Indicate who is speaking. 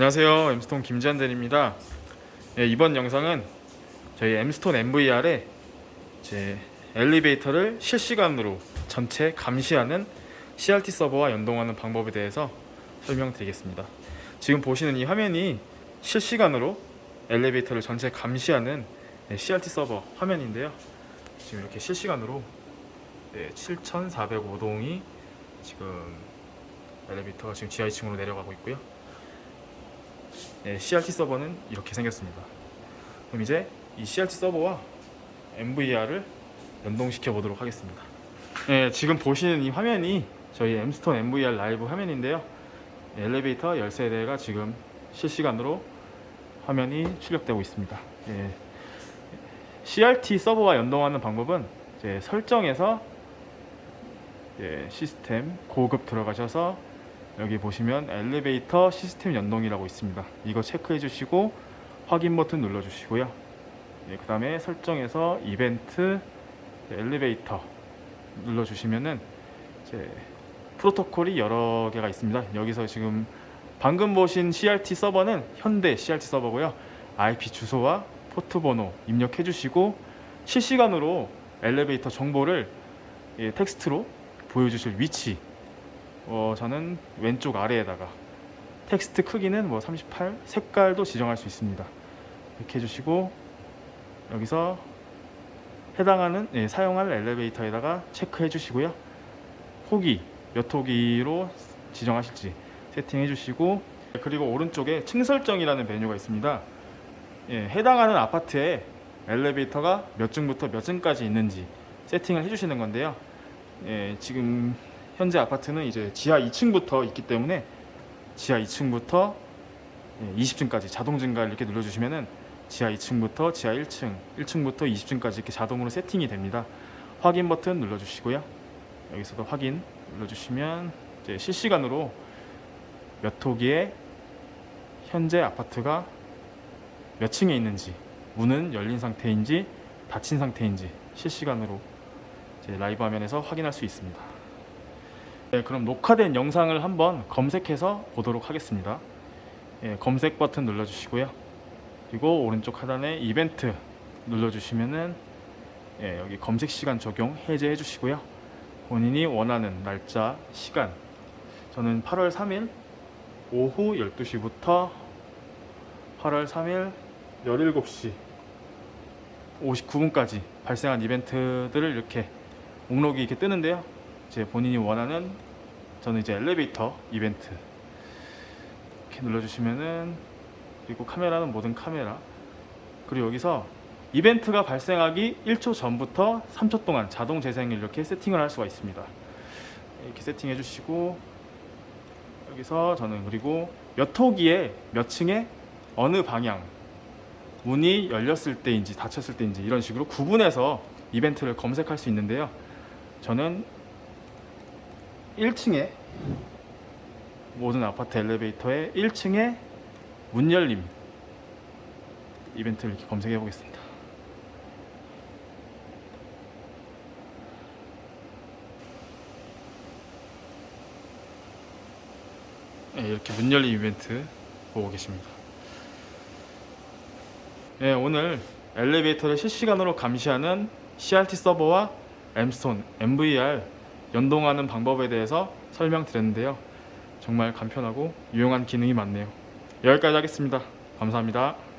Speaker 1: 안녕하세요. 엠스톤 김지한 대리입니다. 예, 이번 영상은 저희 엠스톤 MVR의 제 엘리베이터를 실시간으로 전체 감시하는 CRT 서버와 연동하는 방법에 대해서 설명드리겠습니다. 지금 보시는 이 화면이 실시간으로 엘리베이터를 전체 감시하는 네, CRT 서버 화면인데요. 지금 이렇게 실시간으로 네, 7405동이 지금 엘리베이터가 지금 지하 2층으로 내려가고 있고요 네, CRT 서버는 이렇게 생겼습니다. 그럼 이제 이 CRT 서버와 MVR을 연동시켜 보도록 하겠습니다. 네, 지금 보시는 이 화면이 저희 엠스톤 MVR 라이브 화면인데요. 엘리베이터 열쇠 대가 지금 실시간으로 화면이 출력되고 있습니다. 예, CRT 서버와 연동하는 방법은 이제 설정에서 예, 시스템 고급 들어가셔서 여기 보시면 엘리베이터 시스템 연동이라고 있습니다. 이거 체크해 주시고 확인 버튼 눌러 주시고요. 예, 그 다음에 설정에서 이벤트 엘리베이터 눌러 주시면은 프로토콜이 여러 개가 있습니다. 여기서 지금 방금 보신 CRT 서버는 현대 CRT 서버고요. IP 주소와 포트 번호 입력해 주시고 실시간으로 엘리베이터 정보를 예, 텍스트로 보여주실 위치 어, 저는 왼쪽 아래에다가 텍스트 크기는 뭐 38, 색깔도 지정할 수 있습니다. 이렇게 해주시고 여기서 해당하는 예, 사용할 엘리베이터에다가 체크해 주시고요. 호기 몇 호기로 지정하실지 세팅해 주시고 그리고 오른쪽에 층 설정이라는 메뉴가 있습니다. 예, 해당하는 아파트에 엘리베이터가 몇 층부터 몇 층까지 있는지 세팅을 해주시는 건데요. 예, 지금 현재 아파트는 이제 지하 2층부터 있기 때문에 지하 2층부터 20층까지 자동 증가 이렇게 눌러주시면은 지하 2층부터 지하 1층, 1층부터 20층까지 이렇게 자동으로 세팅이 됩니다. 확인 버튼 눌러주시고요. 여기서도 확인 눌러주시면 이제 실시간으로 몇 호기에 현재 아파트가 몇 층에 있는지, 문은 열린 상태인지 닫힌 상태인지 실시간으로 라이브 화면에서 확인할 수 있습니다. 네, 그럼 녹화된 영상을 한번 검색해서 보도록 하겠습니다. 예, 검색 버튼 눌러주시고요. 그리고 오른쪽 하단에 이벤트 눌러주시면은 예, 여기 검색 시간 적용 해제해 주시고요. 본인이 원하는 날짜, 시간 저는 8월 3일 오후 12시부터 8월 3일 17시 59분까지 발생한 이벤트들을 이렇게 목록이 이렇게 뜨는데요. 이제 본인이 원하는 저는 이제 엘리베이터 이벤트 이렇게 눌러주시면은 그리고 카메라는 모든 카메라. 그리고 여기서 이벤트가 발생하기 1초 전부터 3초 동안 자동 재생을 이렇게 세팅을 할 수가 있습니다. 이렇게 세팅해 주시고 여기서 저는 그리고 몇 호기에 몇 층에 어느 방향 문이 열렸을 때인지 닫혔을 때인지 이런 식으로 구분해서 이벤트를 검색할 수 있는데요. 저는 1층에 모든 아파트 엘리베이터의 1층에 문 열림 이벤트를 이렇게 검색해 보겠습니다. 네, 이렇게 문 열림 이벤트 보고 계십니다. 네, 오늘 엘리베이터를 실시간으로 감시하는 CRT 서버와 엠스톤 MVR 연동하는 방법에 대해서 설명드렸는데요. 정말 간편하고 유용한 기능이 많네요. 여기까지 하겠습니다. 감사합니다.